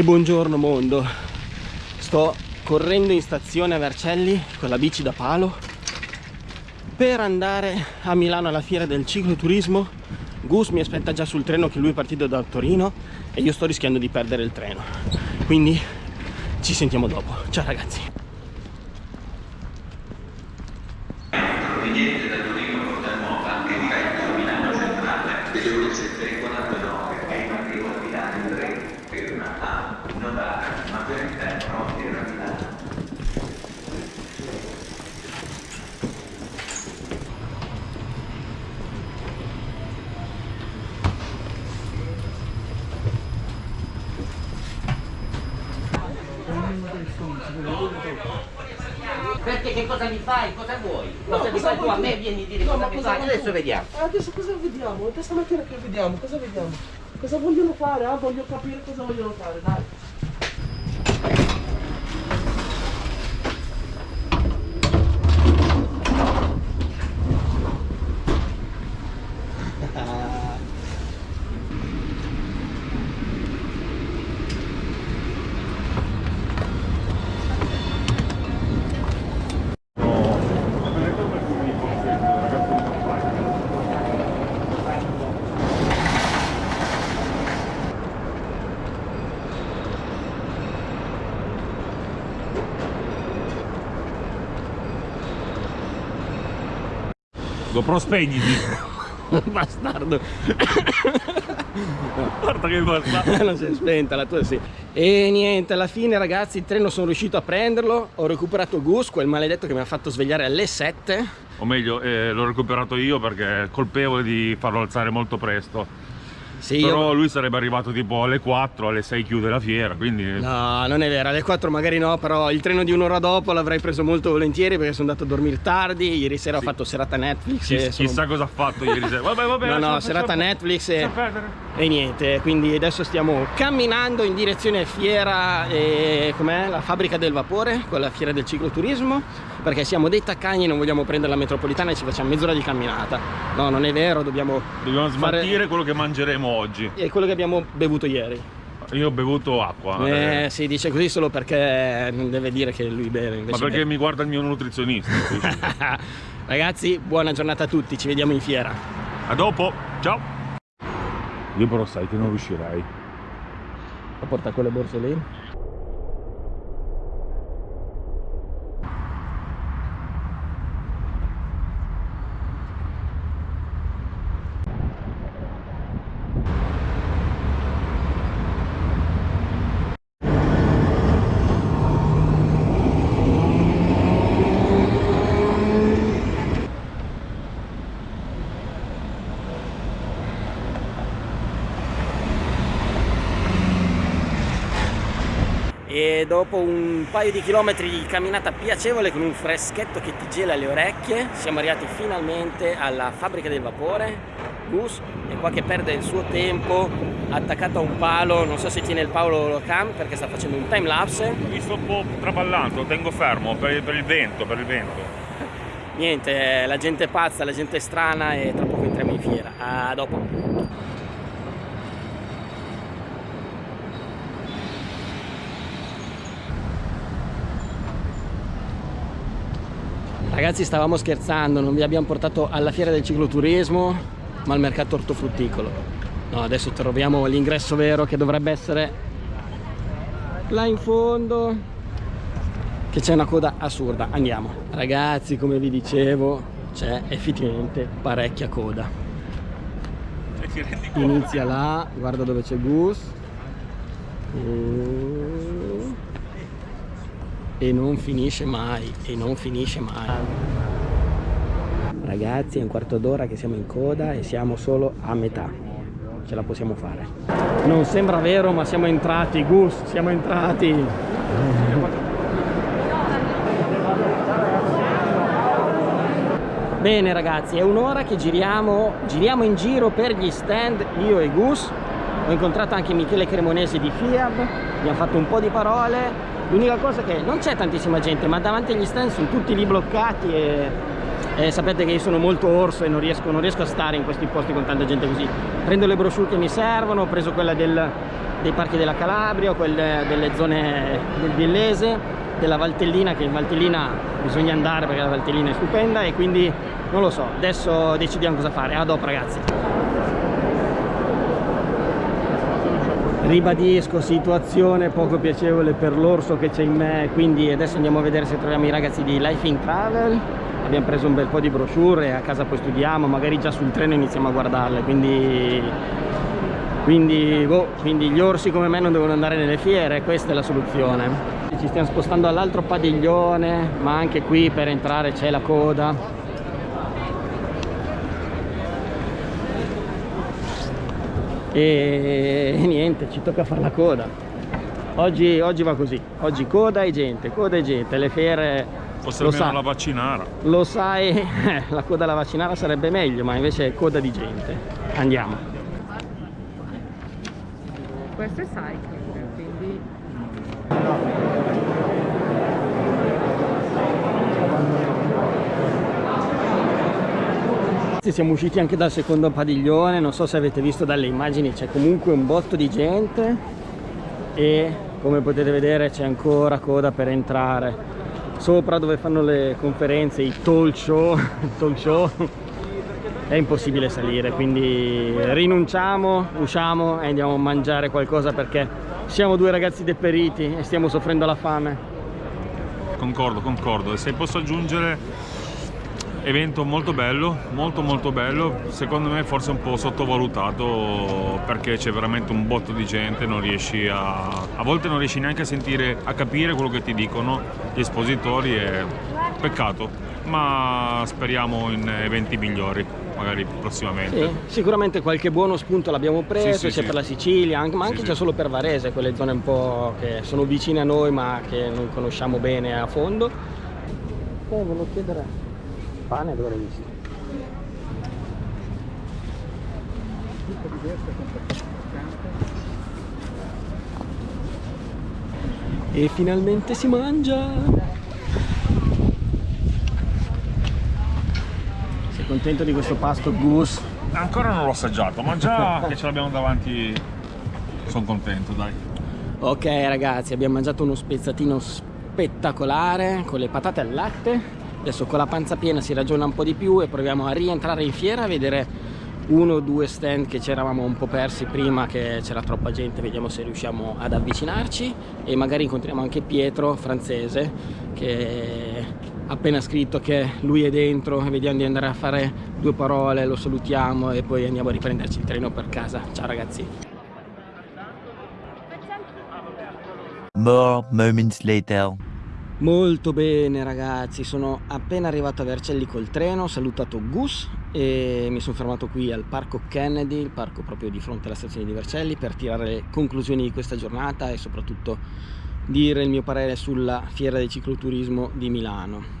E buongiorno mondo. Sto correndo in stazione a Vercelli con la bici da palo per andare a Milano alla fiera del cicloturismo. Gus mi aspetta già sul treno che lui è partito da Torino e io sto rischiando di perdere il treno. Quindi ci sentiamo dopo. Ciao ragazzi proveniente da Torino Porta Nuova e diretto a Milano Centrale delle ore 7.49 è in arrivo a Milano in 3 per una A notare ma per il tempo era Milano Perché che cosa mi fai? Cosa vuoi? Cosa no, mi fai tu a me? Vieni a dire no, cosa mi fai? Adesso vediamo. Adesso cosa vediamo? È stamattina che vediamo, cosa vediamo? Cosa vogliono fare? Ah, voglio capire cosa vogliono fare, dai. GoPro spegniti bastardo. Guarda che basta non si è spenta la tua sì. E niente alla fine ragazzi il treno sono riuscito a prenderlo. Ho recuperato Gus quel maledetto che mi ha fatto svegliare alle 7 o meglio eh, l'ho recuperato io perché è colpevole di farlo alzare molto presto sì, Però io... lui sarebbe arrivato tipo alle 4, alle 6 chiude la fiera, quindi... No, non è vero, alle 4 magari no, però il treno di un'ora dopo l'avrei preso molto volentieri perché sono andato a dormire tardi, ieri sera sì. ho fatto serata Netflix Chi, e sono... Chissà cosa ha fatto ieri sera, vabbè vabbè... No, no, serata Netflix e... e... niente, quindi adesso stiamo camminando in direzione fiera, e... com'è? La fabbrica del vapore, con la fiera del cicloturismo, perché siamo dei taccagni e non vogliamo prendere la metropolitana e ci facciamo mezz'ora di camminata. No, non è vero, dobbiamo... Dobbiamo smaltire fare... quello che mangeremo oggi. E quello che abbiamo bevuto ieri. Io ho bevuto acqua. Eh, eh. si dice così solo perché non deve dire che lui beve. Ma perché beve. mi guarda il mio nutrizionista. Ragazzi, buona giornata a tutti, ci vediamo in fiera. A dopo, ciao. Io però sai che non riuscirai. A portare quelle borse lì? e dopo un paio di chilometri di camminata piacevole con un freschetto che ti gela le orecchie siamo arrivati finalmente alla fabbrica del vapore Gus è qua che perde il suo tempo attaccato a un palo non so se tiene il palo cam perché sta facendo un time lapse mi sto un po' traballando, tengo fermo per, per il vento per il vento. Niente la gente è pazza la gente è strana e tra poco entriamo in fiera. A dopo Ragazzi stavamo scherzando, non vi abbiamo portato alla fiera del cicloturismo ma al mercato ortofrutticolo. No, adesso troviamo l'ingresso vero che dovrebbe essere là in fondo che c'è una coda assurda. Andiamo. Ragazzi, come vi dicevo, c'è effettivamente parecchia coda. Inizia là, guarda dove c'è Gus. E e non finisce mai e non finisce mai. Ragazzi è un quarto d'ora che siamo in coda e siamo solo a metà. Ce la possiamo fare. Non sembra vero ma siamo entrati Gus siamo entrati. Bene ragazzi è un'ora che giriamo giriamo in giro per gli stand io e Gus. Ho incontrato anche Michele Cremonesi di FIAB. Abbiamo fatto un po' di parole l'unica cosa che non c'è tantissima gente ma davanti agli stand sono tutti lì bloccati e eh, sapete che io sono molto orso e non riesco, non riesco, a stare in questi posti con tanta gente così. Prendo le brochure che mi servono ho preso quella del, dei parchi della Calabria quelle delle zone del Villese della Valtellina che in Valtellina bisogna andare perché la Valtellina è stupenda e quindi non lo so adesso decidiamo cosa fare. A dopo ragazzi ribadisco situazione poco piacevole per l'orso che c'è in me quindi adesso andiamo a vedere se troviamo i ragazzi di Life in Travel. Abbiamo preso un bel po' di brochure e a casa poi studiamo magari già sul treno iniziamo a guardarle quindi quindi, boh, quindi gli orsi come me non devono andare nelle fiere questa è la soluzione. Ci stiamo spostando all'altro padiglione ma anche qui per entrare c'è la coda e, e niente ci tocca fare la coda oggi, oggi va così oggi coda e gente coda e gente le fiere Fosse almeno sa, la vaccinara. Lo sai, la coda alla vaccinara sarebbe meglio, ma invece è coda di gente. Andiamo. Questo è cycling, quindi... Siamo usciti anche dal secondo padiglione, non so se avete visto dalle immagini, c'è comunque un botto di gente e come potete vedere c'è ancora coda per entrare. Sopra dove fanno le conferenze, i talk show, talk show è impossibile salire, quindi rinunciamo, usciamo e andiamo a mangiare qualcosa perché siamo due ragazzi deperiti e stiamo soffrendo la fame. Concordo, concordo. E se posso aggiungere evento molto bello, molto molto bello, secondo me forse un po' sottovalutato perché c'è veramente un botto di gente, non riesci a, a volte non riesci neanche a sentire, a capire quello che ti dicono gli espositori e peccato, ma speriamo in eventi migliori magari prossimamente. Sì, sicuramente qualche buono spunto l'abbiamo preso, sì, sì, sia per la Sicilia, ma anche già solo per Varese, quelle zone un po' che sono vicine a noi ma che non conosciamo bene a fondo. Eh, volevo chiedere pane dove l'hai visto? E finalmente si mangia! Sei contento di questo pasto Goose? Ancora non l'ho assaggiato, ma già che ce l'abbiamo davanti sono contento, dai. Ok ragazzi, abbiamo mangiato uno spezzatino spettacolare con le patate al latte adesso con la panza piena si ragiona un po' di più e proviamo a rientrare in fiera a vedere uno o due stand che ci eravamo un po' persi prima che c'era troppa gente vediamo se riusciamo ad avvicinarci. E magari incontriamo anche Pietro francese che ha appena scritto che lui è dentro e vediamo di andare a fare due parole lo salutiamo e poi andiamo a riprenderci il treno per casa. Ciao ragazzi. More moments later Molto bene ragazzi, sono appena arrivato a Vercelli col treno, ho salutato Gus e mi sono fermato qui al parco Kennedy, il parco proprio di fronte alla stazione di Vercelli per tirare le conclusioni di questa giornata e soprattutto dire il mio parere sulla fiera del cicloturismo di Milano.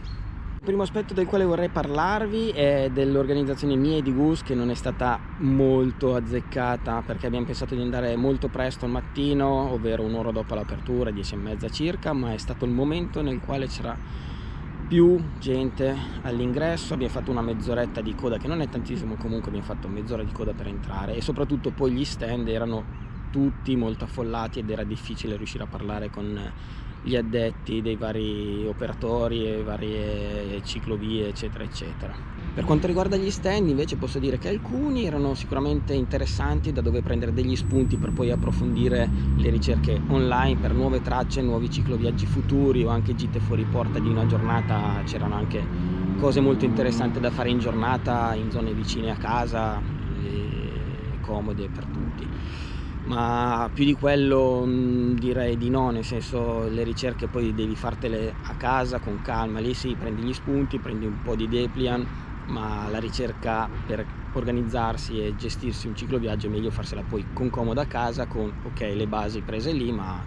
Il primo aspetto del quale vorrei parlarvi è dell'organizzazione mia e di Gus che non è stata molto azzeccata perché abbiamo pensato di andare molto presto al mattino, ovvero un'ora dopo l'apertura, 10 e mezza circa, ma è stato il momento nel quale c'era più gente all'ingresso, abbiamo fatto una mezz'oretta di coda che non è tantissimo, comunque abbiamo fatto mezz'ora di coda per entrare e soprattutto poi gli stand erano tutti molto affollati ed era difficile riuscire a parlare con gli addetti dei vari operatori e varie ciclovie eccetera eccetera. Per quanto riguarda gli stand invece posso dire che alcuni erano sicuramente interessanti da dove prendere degli spunti per poi approfondire le ricerche online per nuove tracce, nuovi cicloviaggi futuri o anche gite fuori porta di una giornata. C'erano anche cose molto interessanti da fare in giornata in zone vicine a casa comode per tutti ma più di quello mm, direi di no, nel senso le ricerche poi devi fartele a casa con calma, lì sì prendi gli spunti, prendi un po' di Deplian, ma la ricerca per organizzarsi e gestirsi un cicloviaggio è meglio farsela poi con comoda a casa, con ok le basi prese lì, ma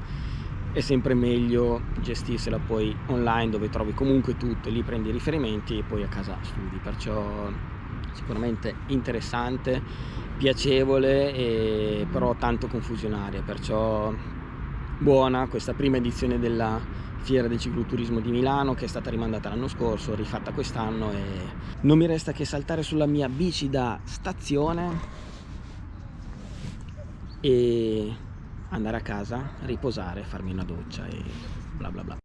è sempre meglio gestirsela poi online dove trovi comunque tutto, lì prendi i riferimenti e poi a casa studi, perciò sicuramente interessante piacevole e però tanto confusionaria perciò buona questa prima edizione della fiera del cicloturismo di Milano che è stata rimandata l'anno scorso, rifatta quest'anno e non mi resta che saltare sulla mia bici da stazione e andare a casa, riposare, farmi una doccia e bla bla bla.